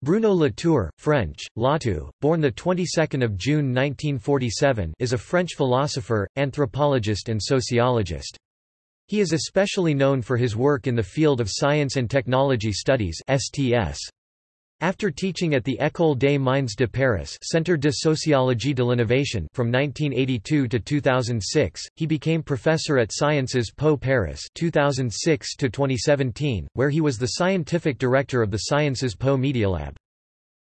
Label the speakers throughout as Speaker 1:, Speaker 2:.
Speaker 1: Bruno Latour, French, Latu, born the 22nd of June 1947, is a French philosopher, anthropologist and sociologist. He is especially known for his work in the field of science and technology studies (STS). After teaching at the École des Mines de Paris Centre de Sociologie de l'Innovation from 1982 to 2006, he became professor at Sciences Po Paris 2006 to 2017, where he was the scientific director of the Sciences Po Media Lab.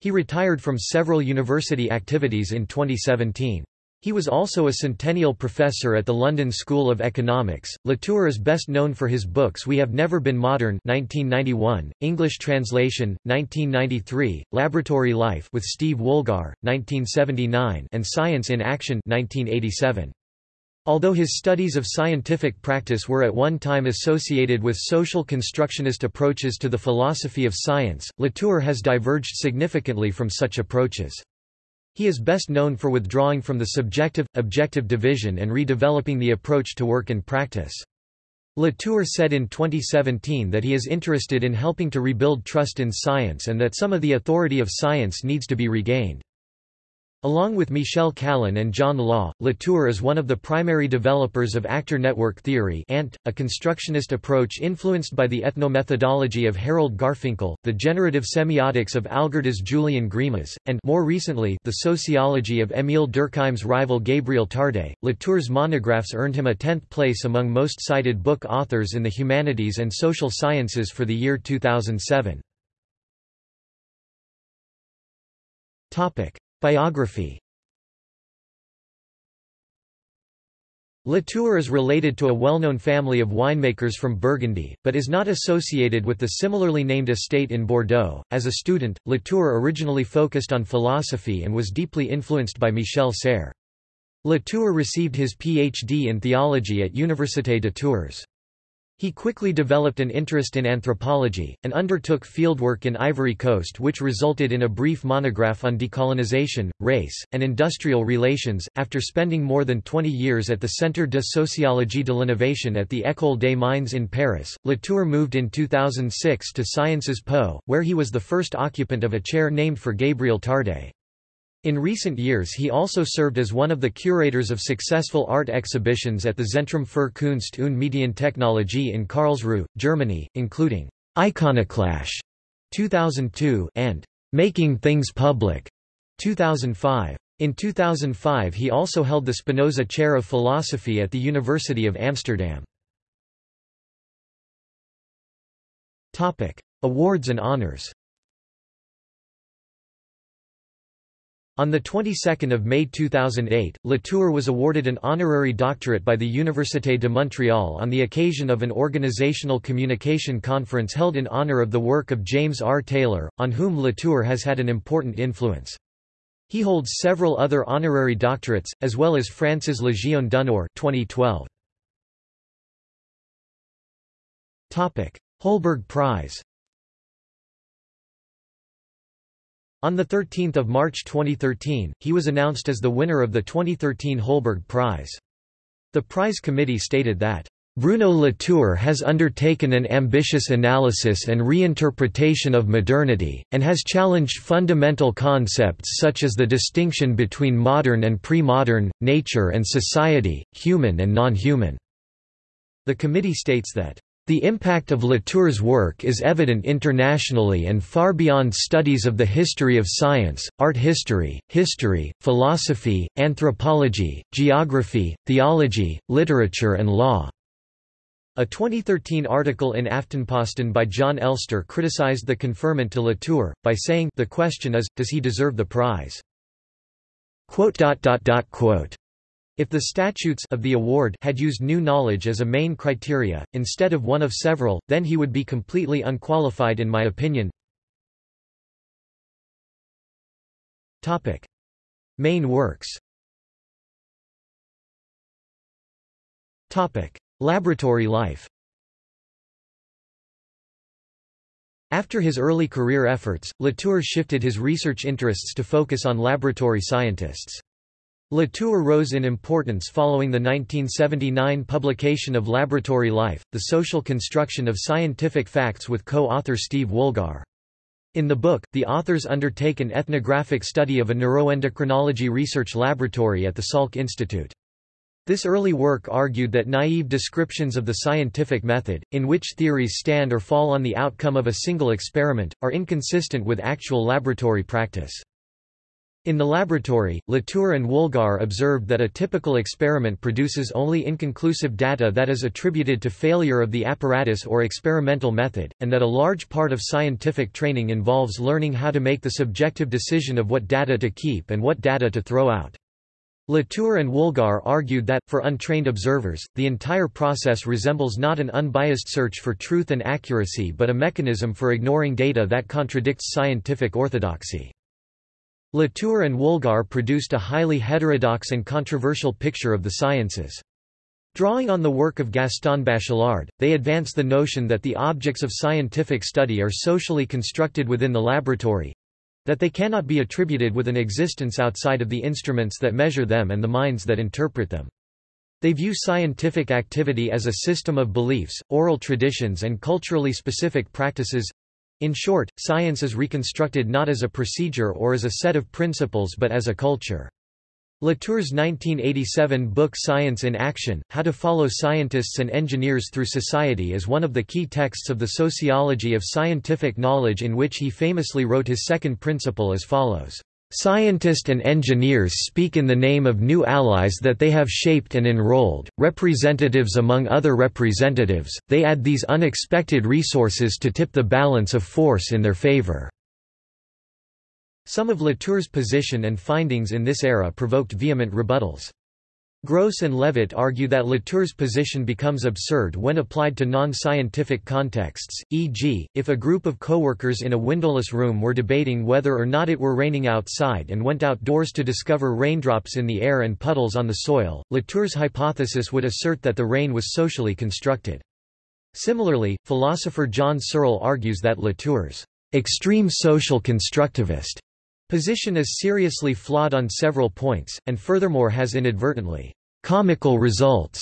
Speaker 1: He retired from several university activities in 2017. He was also a centennial professor at the London School of Economics. Latour is best known for his books We Have Never Been Modern (1991), English translation 1993, Laboratory Life with Steve Woolgar 1979, and Science in Action 1987. Although his studies of scientific practice were at one time associated with social constructionist approaches to the philosophy of science, Latour has diverged significantly from such approaches. He is best known for withdrawing from the subjective-objective division and redeveloping the approach to work and practice. Latour said in 2017 that he is interested in helping to rebuild trust in science and that some of the authority of science needs to be regained. Along with Michel Callon and John Law, Latour is one of the primary developers of actor network theory ANT, a constructionist approach influenced by the ethnomethodology of Harold Garfinkel, the generative semiotics of Algirdas Julian Greimas, and more recently, the sociology of Émile Durkheim's rival Gabriel Tarde. Latour's monographs earned him a 10th place among most cited book authors in the humanities and social sciences for the year 2007. Biography Latour is related to a well-known family of winemakers from Burgundy, but is not associated with the similarly named estate in Bordeaux. As a student, Latour originally focused on philosophy and was deeply influenced by Michel Serres. Latour received his PhD in theology at Université de Tours. He quickly developed an interest in anthropology, and undertook fieldwork in Ivory Coast which resulted in a brief monograph on decolonization, race, and industrial relations. After spending more than 20 years at the Centre de Sociologie de l'Innovation at the École des Mines in Paris, Latour moved in 2006 to Sciences Po, where he was the first occupant of a chair named for Gabriel Tarde. In recent years he also served as one of the curators of successful art exhibitions at the Zentrum für Kunst und Medientechnologie in Karlsruhe, Germany, including Iconoclash 2002 and Making Things Public 2005. In 2005 he also held the Spinoza Chair of Philosophy at the University of Amsterdam. Topic: Awards and honors On the 22nd of May 2008, Latour was awarded an honorary doctorate by the Université de Montréal on the occasion of an organizational communication conference held in honor of the work of James R. Taylor, on whom Latour has had an important influence. He holds several other honorary doctorates, as well as France's Légion d'honneur 2012. Holberg Prize On 13 March 2013, he was announced as the winner of the 2013 Holberg Prize. The prize committee stated that, "...Bruno Latour has undertaken an ambitious analysis and reinterpretation of modernity, and has challenged fundamental concepts such as the distinction between modern and pre-modern, nature and society, human and non-human." The committee states that the impact of Latour's work is evident internationally and far beyond studies of the history of science, art history, history, philosophy, anthropology, geography, theology, literature and law. A 2013 article in Aftenposten by Jon Elster criticized the conferment to Latour, by saying the question is, does he deserve the prize? If the statutes of the award had used new knowledge as a main criteria, instead of one of several, then he would be completely unqualified in my opinion. Topic. Main works Topic. Laboratory life After his early career efforts, Latour shifted his research interests to focus on laboratory scientists. Latour rose in importance following the 1979 publication of Laboratory Life, The Social Construction of Scientific Facts with co-author Steve Woolgar. In the book, the authors undertake an ethnographic study of a neuroendocrinology research laboratory at the Salk Institute. This early work argued that naive descriptions of the scientific method, in which theories stand or fall on the outcome of a single experiment, are inconsistent with actual laboratory practice. In the laboratory, Latour and Woolgar observed that a typical experiment produces only inconclusive data that is attributed to failure of the apparatus or experimental method, and that a large part of scientific training involves learning how to make the subjective decision of what data to keep and what data to throw out. Latour and Woolgar argued that, for untrained observers, the entire process resembles not an unbiased search for truth and accuracy but a mechanism for ignoring data that contradicts scientific orthodoxy. Latour and Woolgar produced a highly heterodox and controversial picture of the sciences. Drawing on the work of Gaston Bachelard, they advance the notion that the objects of scientific study are socially constructed within the laboratory—that they cannot be attributed with an existence outside of the instruments that measure them and the minds that interpret them. They view scientific activity as a system of beliefs, oral traditions and culturally specific practices, in short, science is reconstructed not as a procedure or as a set of principles but as a culture. Latour's 1987 book Science in Action, How to Follow Scientists and Engineers Through Society is one of the key texts of the sociology of scientific knowledge in which he famously wrote his second principle as follows. Scientists and engineers speak in the name of new allies that they have shaped and enrolled, representatives among other representatives, they add these unexpected resources to tip the balance of force in their favor." Some of Latour's position and findings in this era provoked vehement rebuttals. Gross and Levitt argue that Latour's position becomes absurd when applied to non-scientific contexts, e.g., if a group of coworkers in a windowless room were debating whether or not it were raining outside and went outdoors to discover raindrops in the air and puddles on the soil, Latour's hypothesis would assert that the rain was socially constructed. Similarly, philosopher John Searle argues that Latour's extreme social constructivist Position is seriously flawed on several points, and furthermore has inadvertently comical results.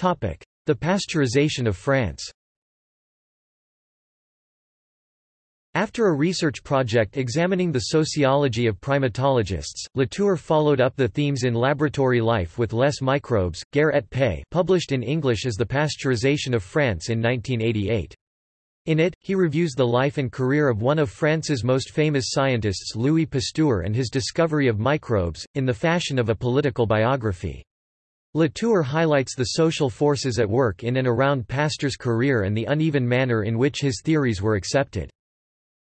Speaker 1: The pasteurization of France After a research project examining the sociology of primatologists, Latour followed up the themes in laboratory life with Les Microbes. Guerre et published in English as The Pasteurization of France in 1988. In it, he reviews the life and career of one of France's most famous scientists Louis Pasteur and his discovery of microbes, in the fashion of a political biography. Latour highlights the social forces at work in and around Pasteur's career and the uneven manner in which his theories were accepted.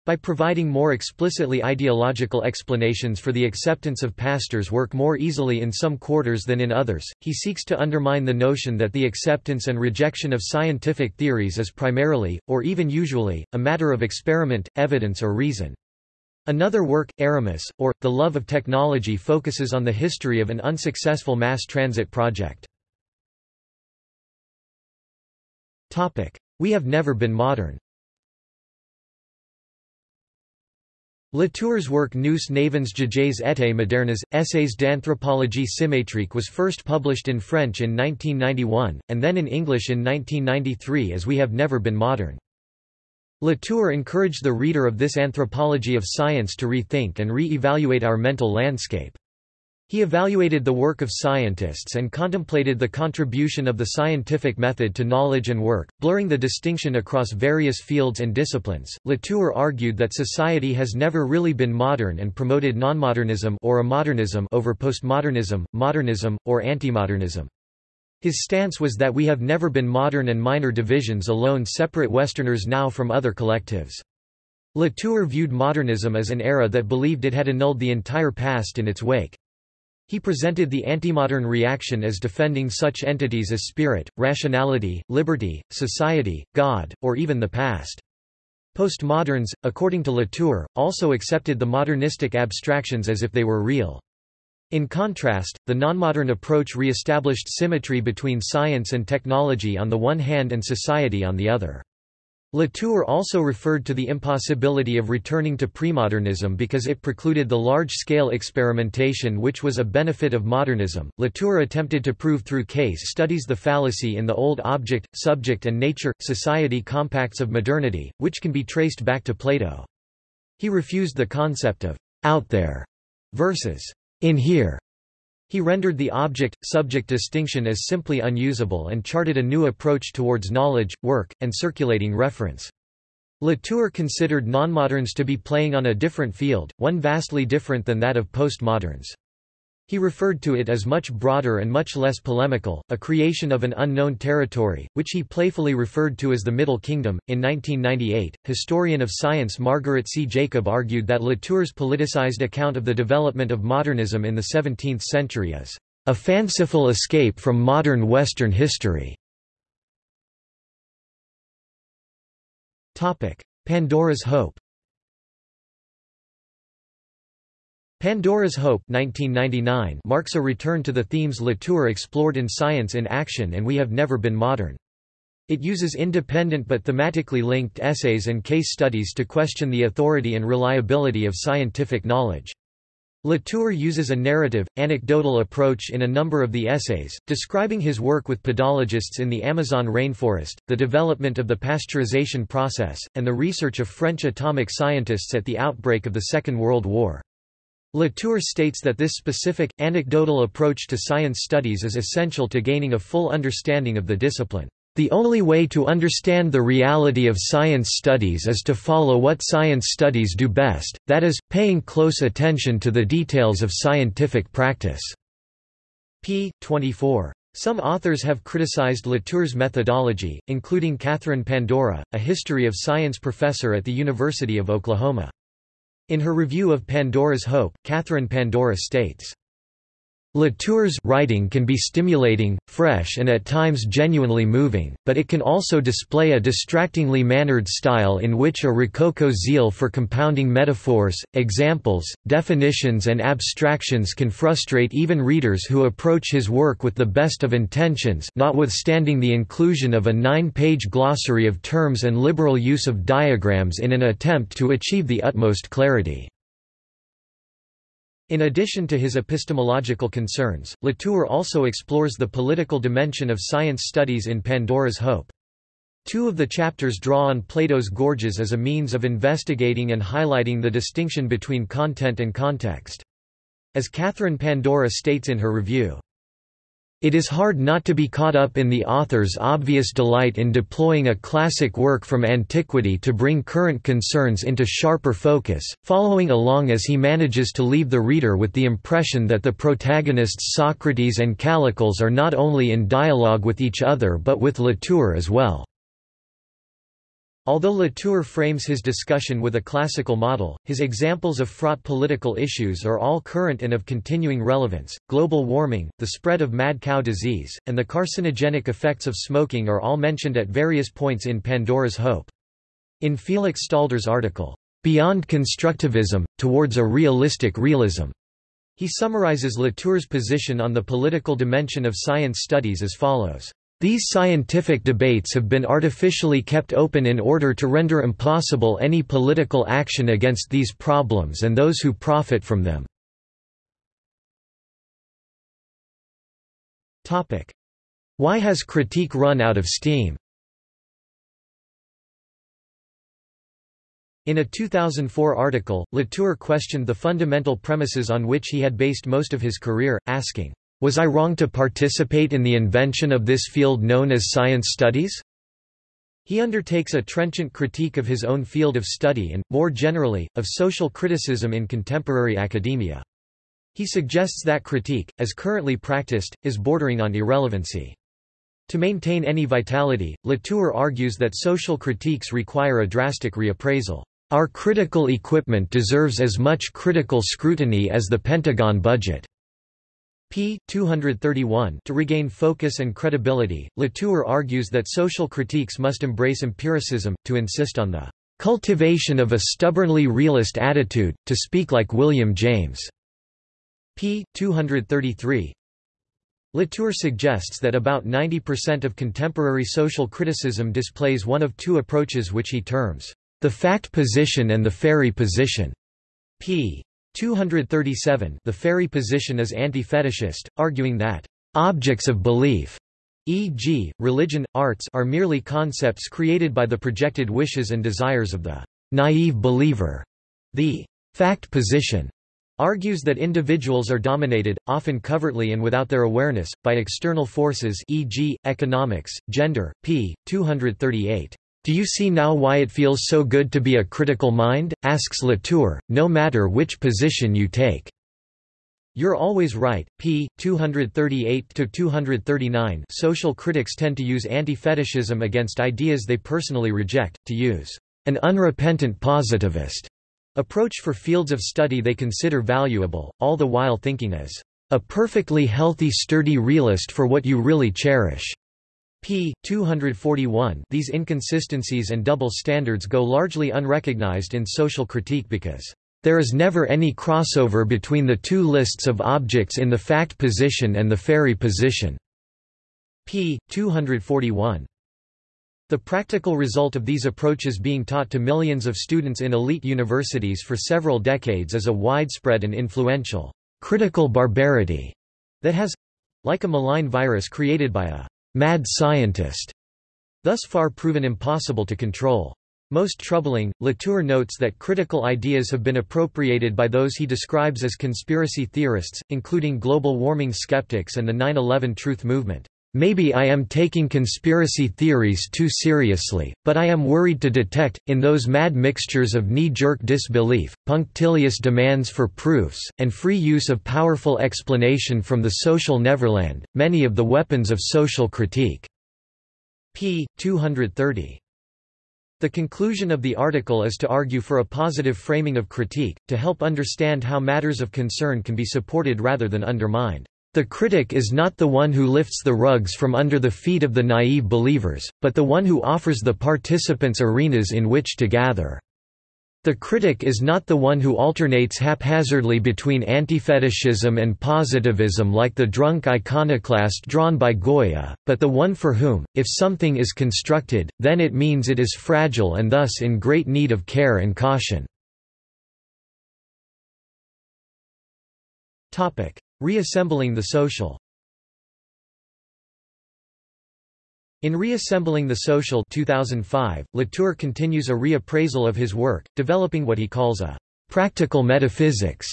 Speaker 1: By providing more explicitly ideological explanations for the acceptance of Pasteur's work more easily in some quarters than in others, he seeks to undermine the notion that the acceptance and rejection of scientific theories is primarily, or even usually, a matter of experiment, evidence or reason. Another work, Aramis, or, The Love of Technology focuses on the history of an unsuccessful mass transit project. We have never been modern Latour's work Nous n'avons jamais été modernes, Essays d'anthropologie symétrique was first published in French in 1991, and then in English in 1993 as We Have Never Been Modern. Latour encouraged the reader of this anthropology of science to rethink and re-evaluate our mental landscape. He evaluated the work of scientists and contemplated the contribution of the scientific method to knowledge and work, blurring the distinction across various fields and disciplines. Latour argued that society has never really been modern and promoted nonmodernism or amodernism over postmodernism, modernism, or antimodernism. His stance was that we have never been modern and minor divisions alone separate Westerners now from other collectives. Latour viewed modernism as an era that believed it had annulled the entire past in its wake. He presented the antimodern reaction as defending such entities as spirit, rationality, liberty, society, God, or even the past. Postmoderns, according to Latour, also accepted the modernistic abstractions as if they were real. In contrast, the nonmodern approach re-established symmetry between science and technology on the one hand and society on the other. Latour also referred to the impossibility of returning to premodernism because it precluded the large-scale experimentation which was a benefit of modernism. Latour attempted to prove through case studies the fallacy in the old object, subject and nature, society compacts of modernity, which can be traced back to Plato. He refused the concept of out there versus in here. He rendered the object-subject distinction as simply unusable and charted a new approach towards knowledge, work, and circulating reference. Latour considered nonmoderns to be playing on a different field, one vastly different than that of postmoderns. He referred to it as much broader and much less polemical, a creation of an unknown territory, which he playfully referred to as the Middle Kingdom. In 1998, historian of science Margaret C. Jacob argued that Latour's politicized account of the development of modernism in the 17th century is a fanciful escape from modern Western history. Pandora's Hope Pandora's Hope 1999 marks a return to the themes Latour explored in Science in Action and We Have Never Been Modern. It uses independent but thematically linked essays and case studies to question the authority and reliability of scientific knowledge. Latour uses a narrative, anecdotal approach in a number of the essays, describing his work with pedologists in the Amazon rainforest, the development of the pasteurization process, and the research of French atomic scientists at the outbreak of the Second World War. Latour states that this specific, anecdotal approach to science studies is essential to gaining a full understanding of the discipline. The only way to understand the reality of science studies is to follow what science studies do best, that is, paying close attention to the details of scientific practice. p. 24. Some authors have criticized Latour's methodology, including Katherine Pandora, a history of science professor at the University of Oklahoma. In her review of Pandora's Hope, Katherine Pandora states, Latour's writing can be stimulating, fresh and at times genuinely moving, but it can also display a distractingly mannered style in which a rococo zeal for compounding metaphors, examples, definitions and abstractions can frustrate even readers who approach his work with the best of intentions notwithstanding the inclusion of a nine-page glossary of terms and liberal use of diagrams in an attempt to achieve the utmost clarity. In addition to his epistemological concerns, Latour also explores the political dimension of science studies in Pandora's Hope. Two of the chapters draw on Plato's Gorgias as a means of investigating and highlighting the distinction between content and context. As Katherine Pandora states in her review, it is hard not to be caught up in the author's obvious delight in deploying a classic work from antiquity to bring current concerns into sharper focus, following along as he manages to leave the reader with the impression that the protagonists Socrates and Callicles are not only in dialogue with each other but with Latour as well. Although Latour frames his discussion with a classical model, his examples of fraught political issues are all current and of continuing relevance. Global warming, the spread of mad cow disease, and the carcinogenic effects of smoking are all mentioned at various points in Pandora's Hope. In Felix Stalder's article, Beyond Constructivism, Towards a Realistic Realism, he summarizes Latour's position on the political dimension of science studies as follows. These scientific debates have been artificially kept open in order to render impossible any political action against these problems and those who profit from them. Why has critique run out of steam? In a 2004 article, Latour questioned the fundamental premises on which he had based most of his career, asking, was I wrong to participate in the invention of this field known as science studies? He undertakes a trenchant critique of his own field of study and, more generally, of social criticism in contemporary academia. He suggests that critique, as currently practiced, is bordering on irrelevancy. To maintain any vitality, Latour argues that social critiques require a drastic reappraisal. Our critical equipment deserves as much critical scrutiny as the Pentagon budget p. 231 To regain focus and credibility, Latour argues that social critiques must embrace empiricism, to insist on the "...cultivation of a stubbornly realist attitude, to speak like William James." p. 233 Latour suggests that about 90% of contemporary social criticism displays one of two approaches which he terms, the fact position and the fairy position. p. 237 The fairy position is anti-fetishist, arguing that objects of belief, e.g., religion, arts are merely concepts created by the projected wishes and desires of the naive believer. The fact position argues that individuals are dominated, often covertly and without their awareness, by external forces e.g., economics, gender, p. 238. Do you see now why it feels so good to be a critical mind? asks Latour, no matter which position you take. You're always right, p. 238–239 Social critics tend to use anti-fetishism against ideas they personally reject, to use an unrepentant positivist approach for fields of study they consider valuable, all the while thinking as a perfectly healthy sturdy realist for what you really cherish. P. 241 These inconsistencies and double standards go largely unrecognized in social critique because there is never any crossover between the two lists of objects in the fact position and the fairy position. p. 241 the practical result of these approaches being taught to millions of students in elite universities for several decades is a widespread and influential critical barbarity that has like a malign virus created by a mad scientist thus far proven impossible to control. Most troubling, Latour notes that critical ideas have been appropriated by those he describes as conspiracy theorists, including global warming skeptics and the 9-11 Truth Movement. Maybe I am taking conspiracy theories too seriously, but I am worried to detect, in those mad mixtures of knee-jerk disbelief, punctilious demands for proofs, and free use of powerful explanation from the social neverland, many of the weapons of social critique." p. 230. The conclusion of the article is to argue for a positive framing of critique, to help understand how matters of concern can be supported rather than undermined. The critic is not the one who lifts the rugs from under the feet of the naive believers, but the one who offers the participants arenas in which to gather. The critic is not the one who alternates haphazardly between antifetishism and positivism like the drunk iconoclast drawn by Goya, but the one for whom, if something is constructed, then it means it is fragile and thus in great need of care and caution. Reassembling the social In Reassembling the Social 2005, Latour continues a reappraisal of his work, developing what he calls a «practical metaphysics»,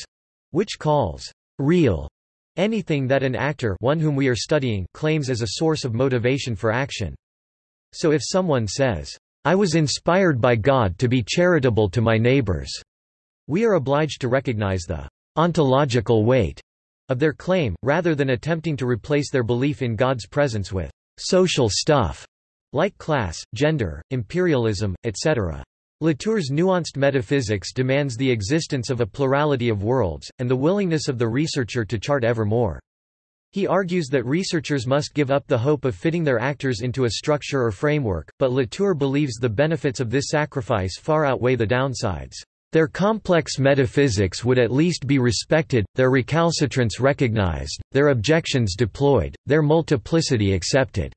Speaker 1: which calls «real» anything that an actor one whom we are studying claims as a source of motivation for action. So if someone says, I was inspired by God to be charitable to my neighbors, we are obliged to recognize the ontological weight of their claim, rather than attempting to replace their belief in God's presence with social stuff, like class, gender, imperialism, etc. Latour's nuanced metaphysics demands the existence of a plurality of worlds, and the willingness of the researcher to chart ever more. He argues that researchers must give up the hope of fitting their actors into a structure or framework, but Latour believes the benefits of this sacrifice far outweigh the downsides. Their complex metaphysics would at least be respected, their recalcitrance recognized, their objections deployed, their multiplicity accepted.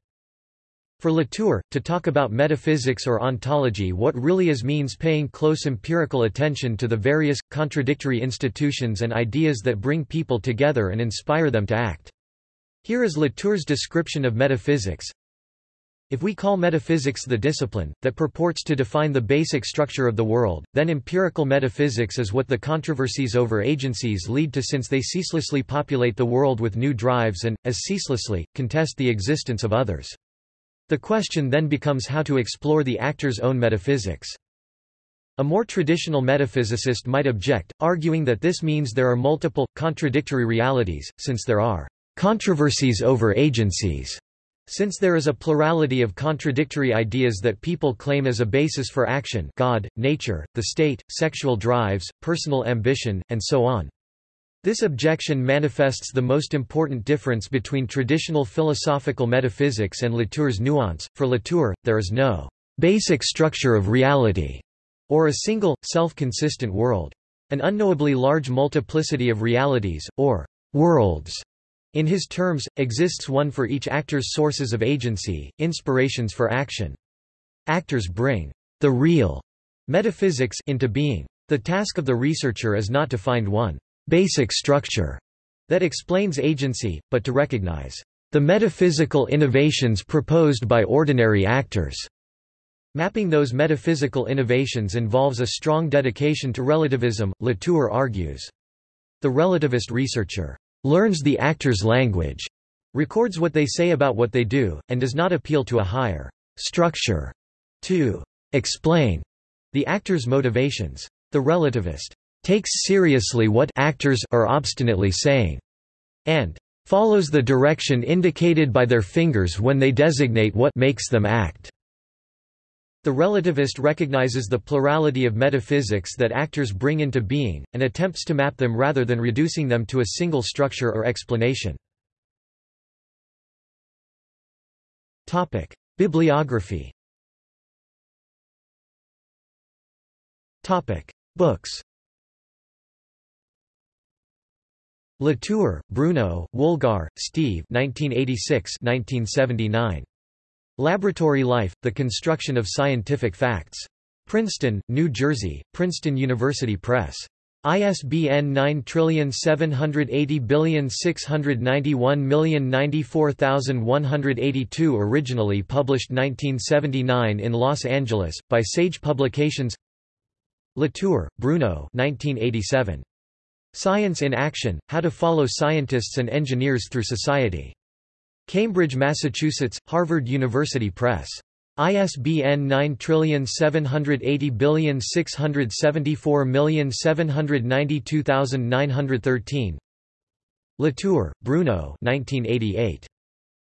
Speaker 1: For Latour, to talk about metaphysics or ontology what really is means paying close empirical attention to the various, contradictory institutions and ideas that bring people together and inspire them to act. Here is Latour's description of metaphysics. If we call metaphysics the discipline, that purports to define the basic structure of the world, then empirical metaphysics is what the controversies over agencies lead to since they ceaselessly populate the world with new drives and, as ceaselessly, contest the existence of others. The question then becomes how to explore the actor's own metaphysics. A more traditional metaphysicist might object, arguing that this means there are multiple, contradictory realities, since there are controversies over agencies. Since there is a plurality of contradictory ideas that people claim as a basis for action God, nature, the state, sexual drives, personal ambition, and so on. This objection manifests the most important difference between traditional philosophical metaphysics and Latour's nuance. For Latour, there is no basic structure of reality, or a single, self-consistent world. An unknowably large multiplicity of realities, or worlds, In his terms, exists one for each actor's sources of agency, inspirations for action. Actors bring the real metaphysics into being. The task of the researcher is not to find one basic structure that explains agency, but to recognize the metaphysical innovations proposed by ordinary actors. Mapping those metaphysical innovations involves a strong dedication to relativism, Latour argues. The relativist researcher learns the actor's language, records what they say about what they do, and does not appeal to a higher structure to explain the actor's motivations. The relativist takes seriously what actors are obstinately saying and follows the direction indicated by their fingers when they designate what makes them act. The relativist recognizes the plurality of metaphysics that actors bring into being, and attempts to map them rather than reducing them to a single structure or explanation. Bibliography Books Latour, Bruno, Woolgar, Steve 1986 1979. Laboratory Life, The Construction of Scientific Facts. Princeton, New Jersey, Princeton University Press. ISBN 9780691094182 Originally published 1979 in Los Angeles, by Sage Publications Latour, Bruno 1987. Science in Action, How to Follow Scientists and Engineers Through Society. Cambridge, Massachusetts, Harvard University Press. ISBN 9780674792913 Latour, Bruno 1988.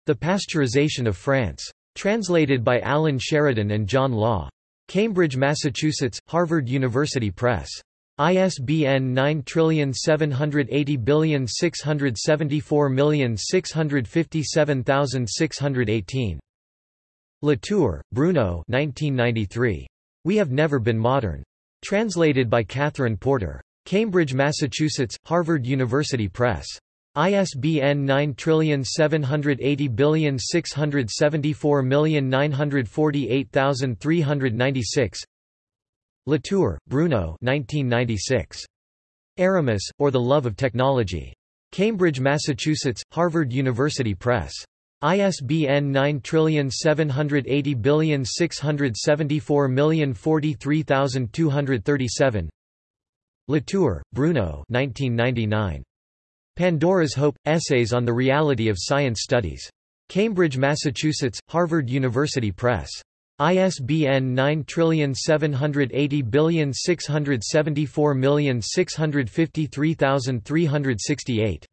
Speaker 1: The Pasteurization of France. Translated by Alan Sheridan and John Law. Cambridge, Massachusetts, Harvard University Press. ISBN 9780674657618. Latour, Bruno 1993. We Have Never Been Modern. Translated by Catherine Porter. Cambridge, Massachusetts, Harvard University Press. ISBN 9780674948396 Latour, Bruno 1996. Aramis, or the Love of Technology. Cambridge, Massachusetts, Harvard University Press. ISBN 9780674043237 Latour, Bruno 1999. Pandora's Hope – Essays on the Reality of Science Studies. Cambridge, Massachusetts, Harvard University Press. ISBN 9780674653368.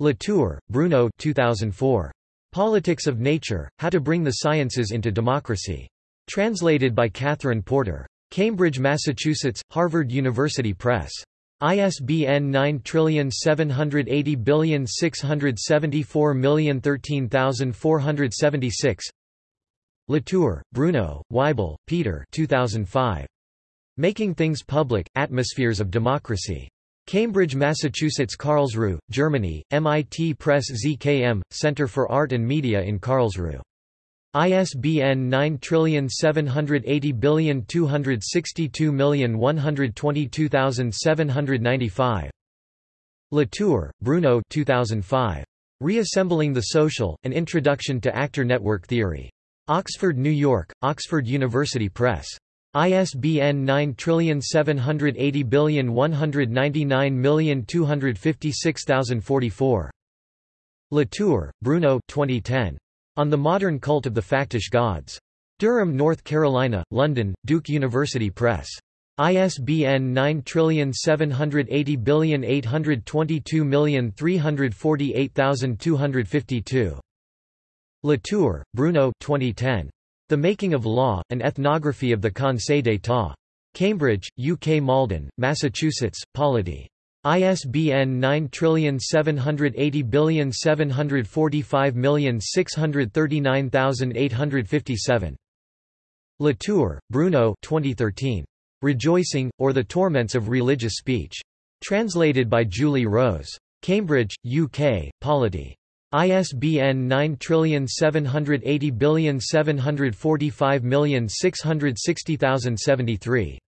Speaker 1: Latour, Bruno 2004. Politics of Nature, How to Bring the Sciences into Democracy. Translated by Catherine Porter. Cambridge, Massachusetts, Harvard University Press. ISBN 9780674013476 Latour, Bruno, Weibel, Peter 2005. Making Things Public, Atmospheres of Democracy. Cambridge, Massachusetts Karlsruhe, Germany, MIT Press ZKM, Center for Art and Media in Karlsruhe. ISBN 9780262122795. Latour, Bruno 2005. Reassembling the Social, An Introduction to Actor Network Theory. Oxford, New York, Oxford University Press. ISBN 9780199256044. Latour, Bruno 2010. On the Modern Cult of the Factish Gods. Durham, North Carolina, London, Duke University Press. ISBN 9780822348252. Latour, Bruno 2010. The Making of Law, An Ethnography of the Conseil d'État. Cambridge, UK Malden, Massachusetts, Polity. ISBN 9780745639857. Latour, Bruno 2013. Rejoicing, or the Torments of Religious Speech. Translated by Julie Rose. Cambridge, UK, Polity. ISBN 9780745660073.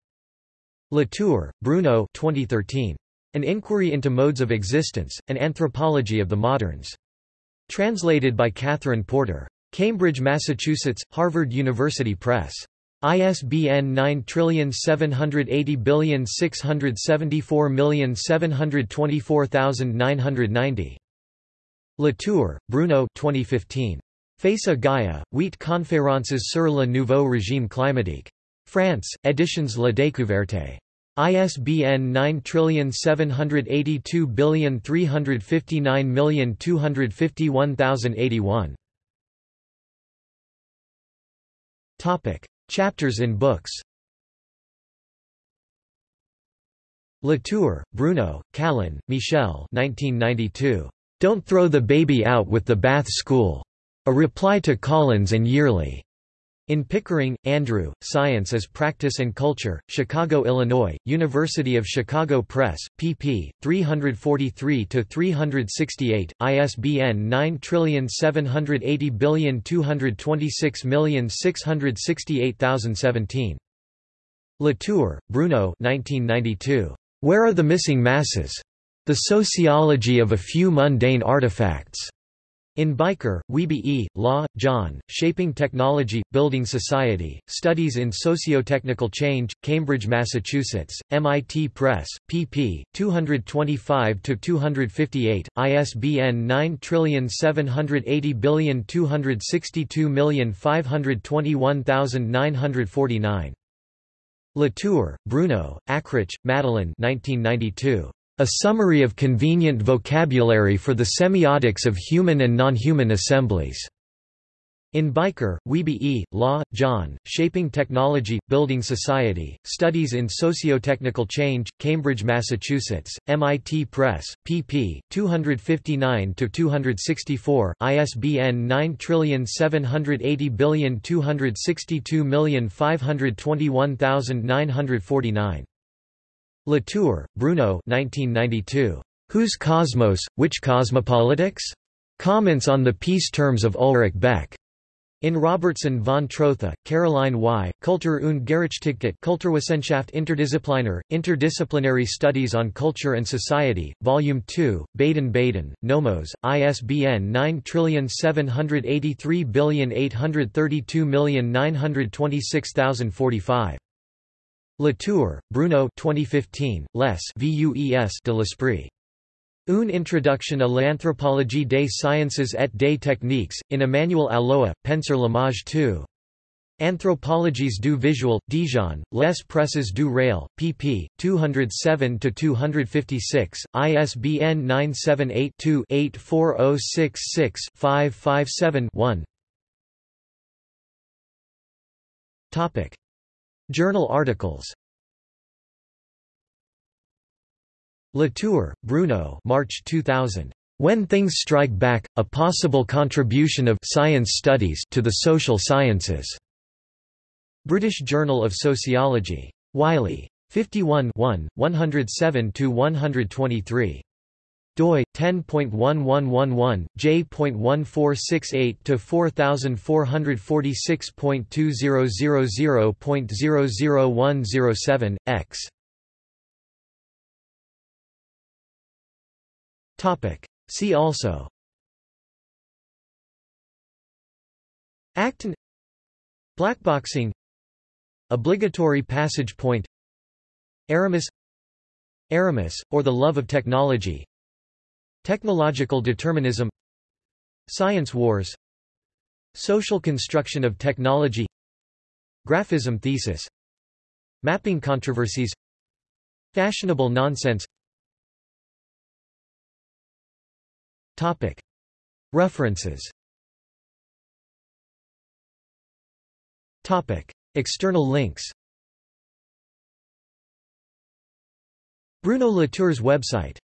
Speaker 1: Latour, Bruno 2013. An Inquiry into Modes of Existence, An Anthropology of the Moderns. Translated by Catherine Porter. Cambridge, Massachusetts, Harvard University Press. ISBN 9780674724990. Latour, Bruno 2015. Face à Gaia, huit conférences sur le nouveau régime climatique. France, Éditions La Découverte. ISBN 9782359251081. Topic: Chapters in books. Latour, Bruno, Callon, Michel 1992. Don't Throw the Baby Out with the Bath School. A Reply to Collins and Yearley. In Pickering, Andrew, Science as Practice and Culture, Chicago, Illinois, University of Chicago Press, pp. 343-368, ISBN 9780226668017. Latour, Bruno 1992. Where are the Missing Masses? The Sociology of a Few Mundane Artifacts. In Bijker, Wiebe E., Law, John, Shaping Technology, Building Society, Studies in Sociotechnical Change, Cambridge, Massachusetts, MIT Press, pp. 225-258, ISBN 9780262521949. Latour, Bruno, Akrich, Madeleine 1992. A Summary of Convenient Vocabulary for the Semiotics of Human and Non-Human Assemblies. In Bijker, Wiebe E., Law, John, Shaping Technology, Building Society, Studies in Sociotechnical Change, Cambridge, Massachusetts, MIT Press, pp. 259-264, ISBN 9780262521949. Latour, Bruno 1992. Whose Cosmos, Which Cosmopolitics? Comments on the Peace Terms of Ulrich Beck. In Robertson von Trotha, Caroline Y., Kultur und Gerechtigkeit Kulturwissenschaft Interdisziplinär, Interdisciplinary Studies on Culture and Society, Volume 2, Baden-Baden, Nomos, ISBN 9783832926045. Latour, Bruno 2015, Les Vues de l'Esprit. Une introduction à l'anthropologie des sciences et des techniques, in Emmanuel Alloa, Penser l'image 2. Anthropologies du visuel, Dijon, Les Presses du réel, pp. 207-256, ISBN 978-2-84066-557-1 Journal articles Latour, Bruno March 2000. When Things Strike Back, A Possible Contribution of Science Studies to the Social Sciences. British Journal of Sociology. Wiley. 51 107–123 doi 10.1111 j.1468 to 4446.2000.00107 x. Topic. See also. Actant Blackboxing Obligatory passage point. Aramis. Aramis, or the love of technology Technological determinism Science wars Social construction of technology Graphism thesis Mapping controversies Fashionable nonsense Topic. References Topic. External links Bruno Latour's website